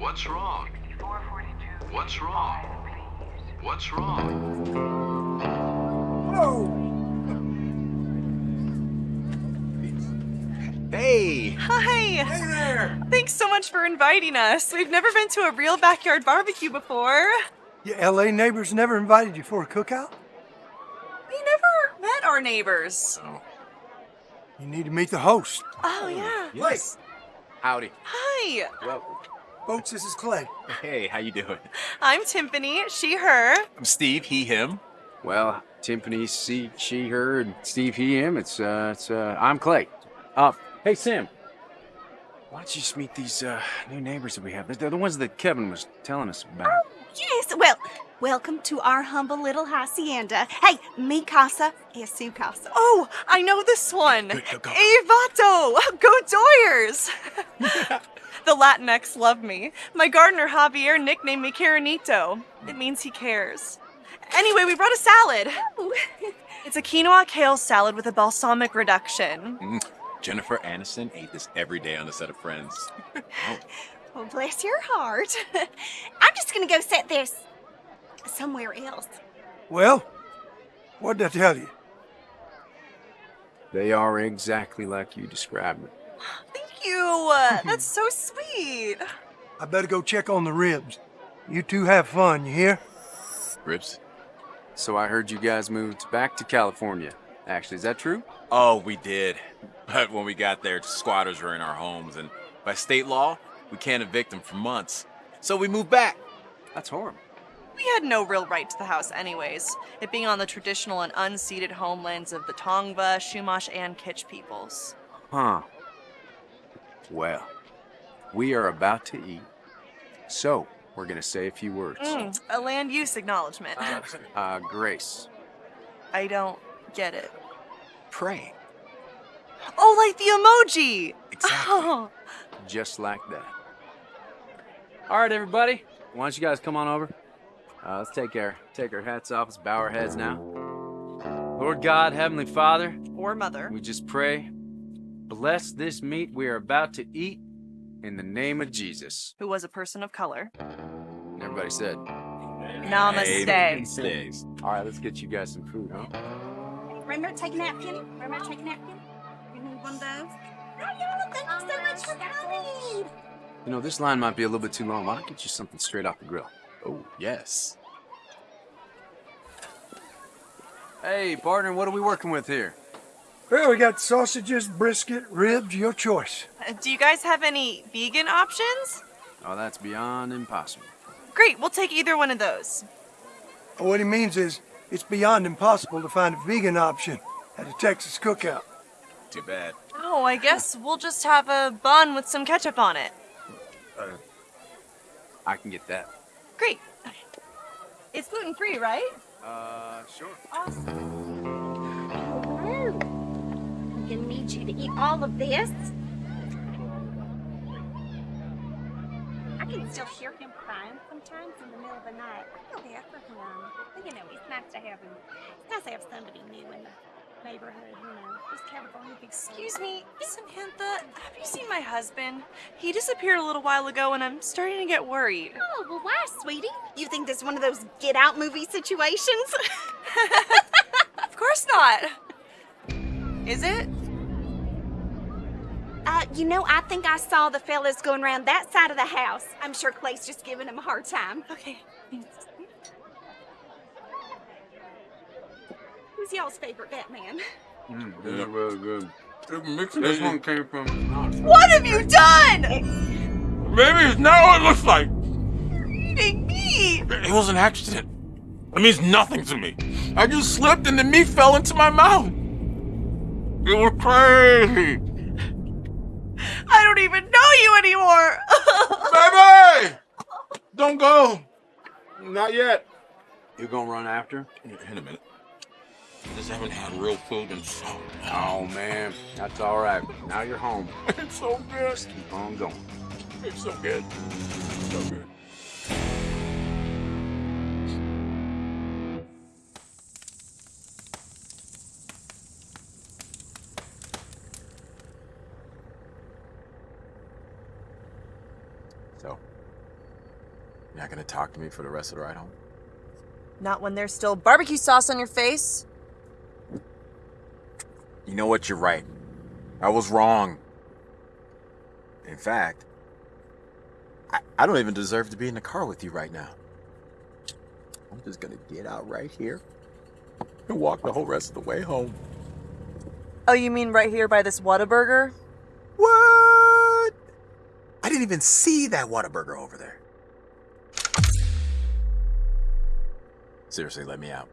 What's wrong? What's wrong? What's wrong? Hey! Hi! Hey there! Thanks so much for inviting us. We've never been to a real backyard barbecue before. Your LA neighbors never invited you for a cookout? We never met our neighbors. Oh. You need to meet the host. Oh, yeah. Yes. Howdy. Hi, Welcome. Folks, this is Clay. Hey, how you doing? I'm Timpani, she, her. I'm Steve, he, him. Well, Timpani, she, she, her, and Steve, he, him. It's, uh, it's, uh, I'm Clay. Uh, hey, Sam. Why don't you just meet these, uh, new neighbors that we have? They're the ones that Kevin was telling us about. Yes, well, welcome to our humble little hacienda. Hey, mi casa es su casa. Oh, I know this one. Go, go, go. Avato! Go Doyers! the Latinx love me. My gardener Javier nicknamed me Caranito. It means he cares. Anyway, we brought a salad. Ooh. It's a quinoa kale salad with a balsamic reduction. Mm, Jennifer Aniston ate this every day on the set of Friends. Well, bless your heart. I'm just gonna go set this somewhere else. Well, what did I tell you? They are exactly like you described them. Thank you. Uh, That's so sweet. I better go check on the ribs. You two have fun, you hear? Ribs? So I heard you guys moved back to California. Actually, is that true? Oh, we did. But when we got there, squatters were in our homes, and by state law, we can't evict them for months. So we moved back. That's horrible. We had no real right to the house, anyways, it being on the traditional and unceded homelands of the Tongva, Chumash, and Kizh peoples. Huh. Well, we are about to eat. So, we're gonna say a few words. Mm, a land use acknowledgement. Uh, Grace. I don't get it. Pray. Oh, like the emoji! Exactly. Oh, Just like that. All right, everybody. Why don't you guys come on over? Uh, let's take our take our hats off. Let's bow our heads now. Lord God, Heavenly Father, or mother. we just pray, bless this meat we are about to eat in the name of Jesus. Who was a person of color. And everybody said, Namaste. Amen. Stays. "All right, let's get you guys some food, huh?" Remember to take a napkin? Remember to take a napkin? You need one of those? Oh, y'all, thank you so much for coming. You know, this line might be a little bit too long. Why don't I get you something straight off the grill? Oh, yes. Hey, partner, what are we working with here? Well, we got sausages, brisket, ribs, your choice. Uh, Do you guys have any vegan options? Oh, that's beyond impossible. Great, we'll take either one of those. What he means is, it's beyond impossible to find a vegan option at a Texas cookout. Too bad. Oh, I guess we'll just have a bun with some ketchup on it. I can get that. Great. It's gluten free, right? Uh, sure. Awesome. Gonna need you to eat all of this. I can still hear him crying sometimes in the middle of the night. I feel bad for him. But you know, it's nice to have him. It's nice to have somebody new in the neighborhood, you know. This California Excuse me, Samantha, have you seen my husband? He disappeared a little while ago and I'm starting to get worried. Oh, well, why, sweetie? You think this is one of those get out movie situations? Of course not. Is it? Uh, you know, I think I saw the fellas going around that side of the house. I'm sure Clay's just giving him a hard time. Okay. Who's y'all's favorite Batman? Mm, this is really good. This This one came from. What have you done? Maybe it's not what it looks like. You're Eating me. It was an accident. It means nothing to me. I just slipped and the meat fell into my mouth. It was crazy. I don't even know you anymore. Baby! Don't go. Not yet. You're gonna run after? In a minute. I just haven't had real food in so long. Oh man, that's all right. Now you're home. It's so good. Keep on going. It's so good. So good. So, You're not gonna talk to me for the rest of the ride home? Not when there's still barbecue sauce on your face. You know what? You're right. I was wrong. In fact, I, I don't even deserve to be in the car with you right now. I'm just gonna get out right here and walk the whole rest of the way home. Oh, you mean right here by this Whataburger? What? Didn't even see that Whataburger over there. Seriously, let me out.